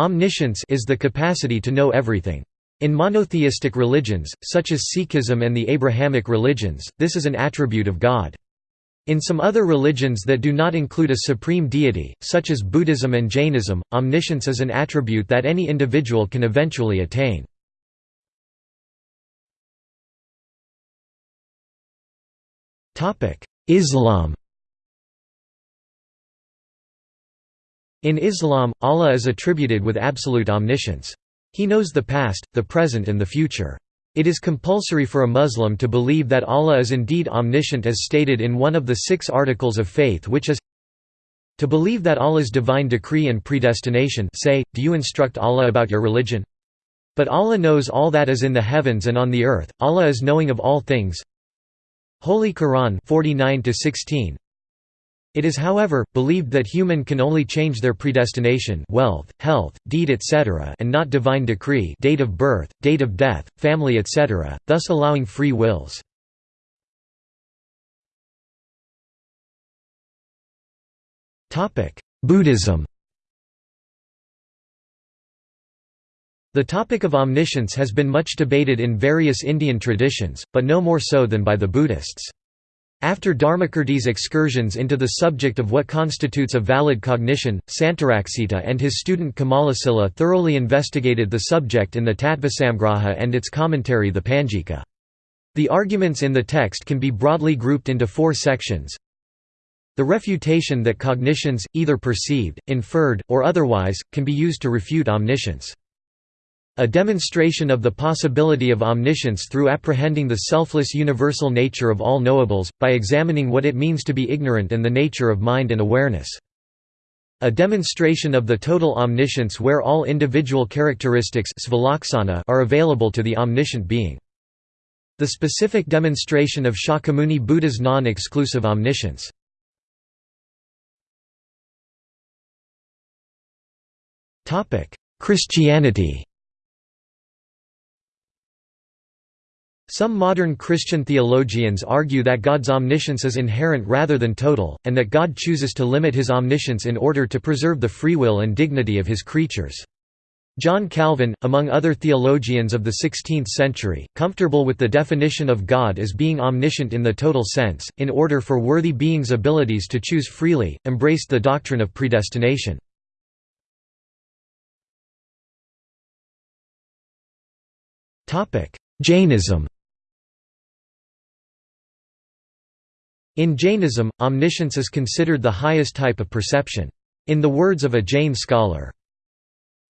Omniscience is the capacity to know everything. In monotheistic religions, such as Sikhism and the Abrahamic religions, this is an attribute of God. In some other religions that do not include a supreme deity, such as Buddhism and Jainism, omniscience is an attribute that any individual can eventually attain. Islam In Islam, Allah is attributed with absolute omniscience. He knows the past, the present and the future. It is compulsory for a Muslim to believe that Allah is indeed omniscient as stated in one of the six articles of faith which is to believe that Allah's divine decree and predestination say, do you instruct Allah about your religion? But Allah knows all that is in the heavens and on the earth, Allah is knowing of all things. Holy Quran 49 16 it is however, believed that human can only change their predestination wealth, health, deed etc. and not divine decree date of birth, date of death, family etc., thus allowing free wills. Buddhism The topic of omniscience has been much debated in various Indian traditions, but no more so than by the Buddhists. After Dharmakirti's excursions into the subject of what constitutes a valid cognition, Santaraksita and his student Kamalasila thoroughly investigated the subject in the Tattvasamgraha and its commentary the Panjika. The arguments in the text can be broadly grouped into four sections. The refutation that cognitions, either perceived, inferred, or otherwise, can be used to refute omniscience. A demonstration of the possibility of omniscience through apprehending the selfless universal nature of all knowables, by examining what it means to be ignorant and the nature of mind and awareness. A demonstration of the total omniscience where all individual characteristics are available to the omniscient being. The specific demonstration of Shakyamuni Buddha's non-exclusive omniscience. Christianity Some modern Christian theologians argue that God's omniscience is inherent rather than total, and that God chooses to limit his omniscience in order to preserve the free will and dignity of his creatures. John Calvin, among other theologians of the 16th century, comfortable with the definition of God as being omniscient in the total sense, in order for worthy beings' abilities to choose freely, embraced the doctrine of predestination. Jainism In Jainism, omniscience is considered the highest type of perception. In the words of a Jain scholar,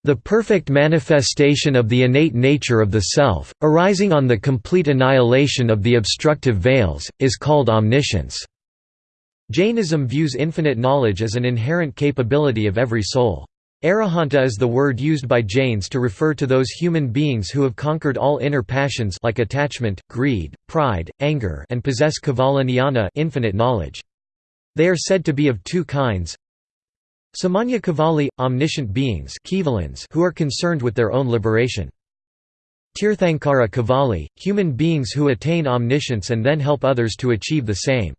the perfect manifestation of the innate nature of the self, arising on the complete annihilation of the obstructive veils, is called omniscience. Jainism views infinite knowledge as an inherent capability of every soul. Arahanta is the word used by Jains to refer to those human beings who have conquered all inner passions like attachment, greed, pride, anger and possess jnana infinite knowledge. They are said to be of two kinds. Samanya Kevali, omniscient beings who are concerned with their own liberation. Tirthankara Kevali human beings who attain omniscience and then help others to achieve the same.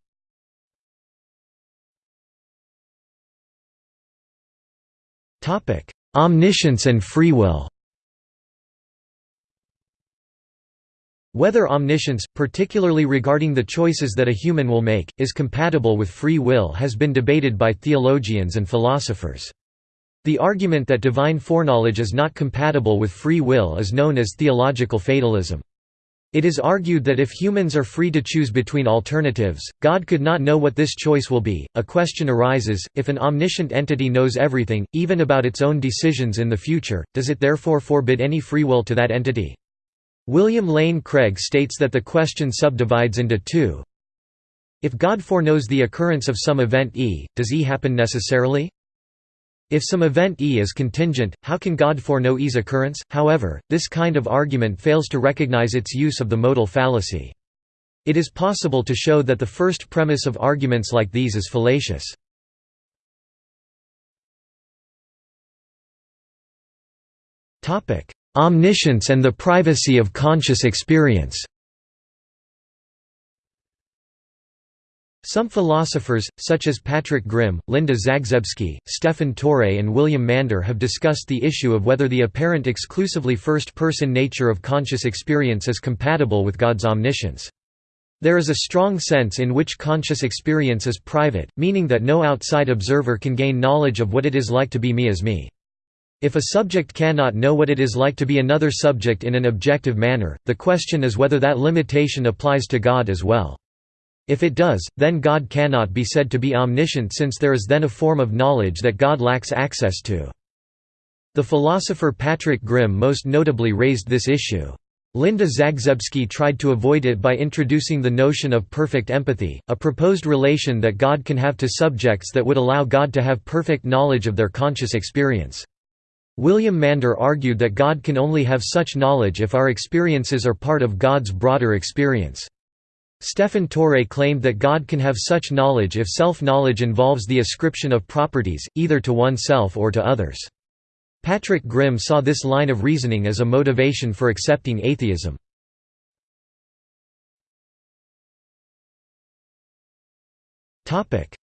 Topic: Omniscience and free will. Whether omniscience, particularly regarding the choices that a human will make, is compatible with free will has been debated by theologians and philosophers. The argument that divine foreknowledge is not compatible with free will is known as theological fatalism. It is argued that if humans are free to choose between alternatives, God could not know what this choice will be. A question arises if an omniscient entity knows everything, even about its own decisions in the future, does it therefore forbid any free will to that entity? William Lane Craig states that the question subdivides into two. If God foreknows the occurrence of some event E, does E happen necessarily? If some event E is contingent, how can God foreknow E's occurrence? However, this kind of argument fails to recognize its use of the modal fallacy. It is possible to show that the first premise of arguments like these is fallacious. Omniscience and the privacy of conscious experience Some philosophers, such as Patrick Grim, Linda Zagzebski, Stephan Torre and William Mander have discussed the issue of whether the apparent exclusively first-person nature of conscious experience is compatible with God's omniscience. There is a strong sense in which conscious experience is private, meaning that no outside observer can gain knowledge of what it is like to be me as me. If a subject cannot know what it is like to be another subject in an objective manner, the question is whether that limitation applies to God as well. If it does, then God cannot be said to be omniscient since there is then a form of knowledge that God lacks access to. The philosopher Patrick Grim most notably raised this issue. Linda Zagzebski tried to avoid it by introducing the notion of perfect empathy, a proposed relation that God can have to subjects that would allow God to have perfect knowledge of their conscious experience. William Mander argued that God can only have such knowledge if our experiences are part of God's broader experience. Stephan Torre claimed that God can have such knowledge if self-knowledge involves the ascription of properties, either to oneself or to others. Patrick Grim saw this line of reasoning as a motivation for accepting atheism.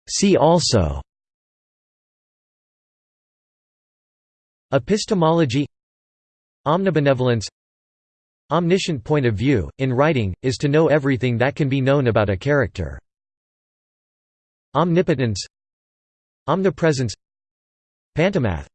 See also Epistemology Omnibenevolence Omniscient point of view, in writing, is to know everything that can be known about a character. Omnipotence Omnipresence Pantomath